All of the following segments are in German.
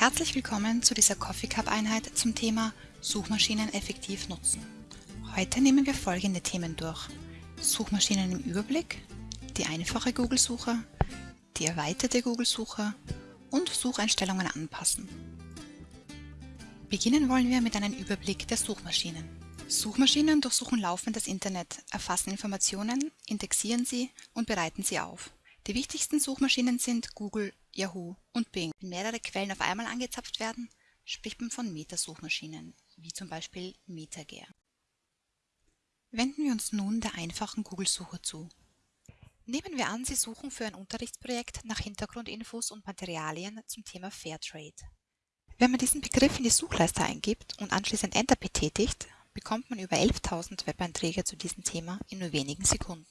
Herzlich willkommen zu dieser Coffee Cup Einheit zum Thema Suchmaschinen effektiv nutzen. Heute nehmen wir folgende Themen durch. Suchmaschinen im Überblick, die einfache Google-Suche, die erweiterte Google-Suche und Sucheinstellungen anpassen. Beginnen wollen wir mit einem Überblick der Suchmaschinen. Suchmaschinen durchsuchen laufend das Internet, erfassen Informationen, indexieren sie und bereiten sie auf. Die wichtigsten Suchmaschinen sind Google, Yahoo und Bing. Wenn mehrere Quellen auf einmal angezapft werden, spricht man von Metasuchmaschinen, wie zum Beispiel MetaGear. Wenden wir uns nun der einfachen Google-Suche zu. Nehmen wir an, Sie suchen für ein Unterrichtsprojekt nach Hintergrundinfos und Materialien zum Thema Fairtrade. Wenn man diesen Begriff in die Suchleiste eingibt und anschließend Enter betätigt, bekommt man über 11.000 Webeinträge zu diesem Thema in nur wenigen Sekunden.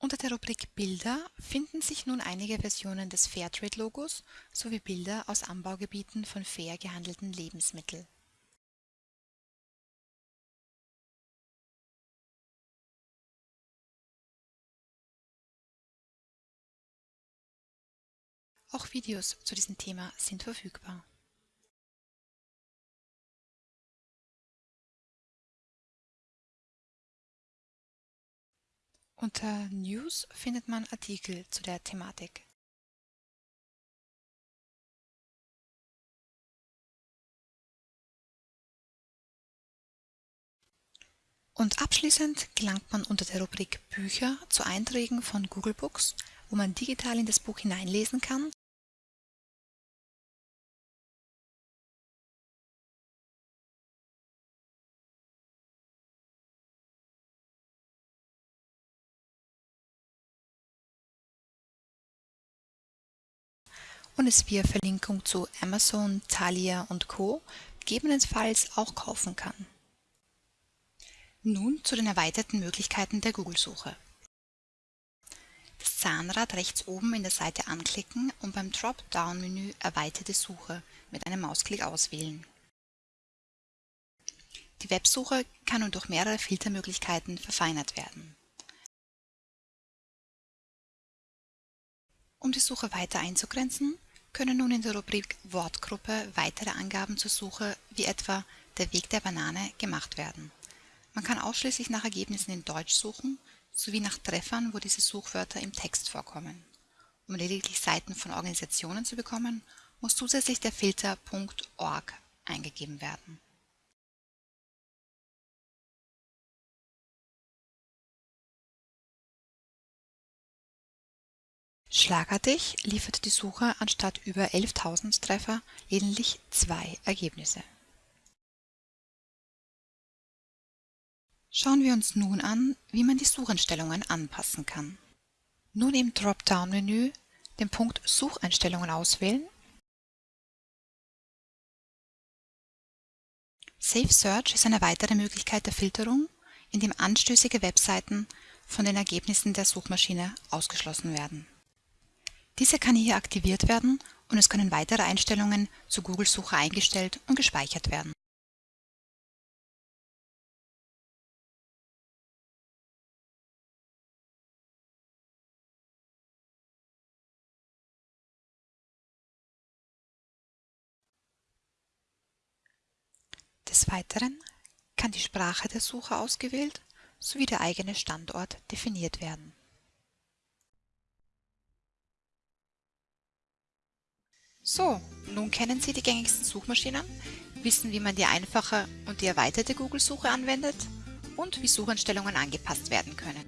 Unter der Rubrik Bilder finden sich nun einige Versionen des Fairtrade-Logos sowie Bilder aus Anbaugebieten von fair gehandelten Lebensmitteln. Auch Videos zu diesem Thema sind verfügbar. Unter News findet man Artikel zu der Thematik. Und abschließend gelangt man unter der Rubrik Bücher zu Einträgen von Google Books, wo man digital in das Buch hineinlesen kann und es via Verlinkung zu Amazon, Thalia und Co. gegebenenfalls auch kaufen kann. Nun zu den erweiterten Möglichkeiten der Google-Suche. Das Zahnrad rechts oben in der Seite anklicken und beim Dropdown-Menü Erweiterte Suche mit einem Mausklick auswählen. Die Websuche kann nun durch mehrere Filtermöglichkeiten verfeinert werden. Um die Suche weiter einzugrenzen, können nun in der Rubrik Wortgruppe weitere Angaben zur Suche wie etwa der Weg der Banane gemacht werden. Man kann ausschließlich nach Ergebnissen in Deutsch suchen sowie nach Treffern, wo diese Suchwörter im Text vorkommen. Um lediglich Seiten von Organisationen zu bekommen, muss zusätzlich der Filter .org eingegeben werden. Schlagartig liefert die Suche anstatt über 11.000 Treffer lediglich zwei Ergebnisse. Schauen wir uns nun an, wie man die Sucheinstellungen anpassen kann. Nun im Dropdown-Menü den Punkt Sucheinstellungen auswählen, Safe Search ist eine weitere Möglichkeit der Filterung, in dem anstößige Webseiten von den Ergebnissen der Suchmaschine ausgeschlossen werden. Diese kann hier aktiviert werden und es können weitere Einstellungen zur Google-Suche eingestellt und gespeichert werden. Des Weiteren kann die Sprache der Suche ausgewählt sowie der eigene Standort definiert werden. So, nun kennen Sie die gängigsten Suchmaschinen, wissen, wie man die einfache und die erweiterte Google-Suche anwendet und wie Sucheinstellungen angepasst werden können.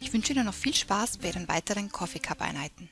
Ich wünsche Ihnen noch viel Spaß bei Ihren weiteren Coffee Cup Einheiten.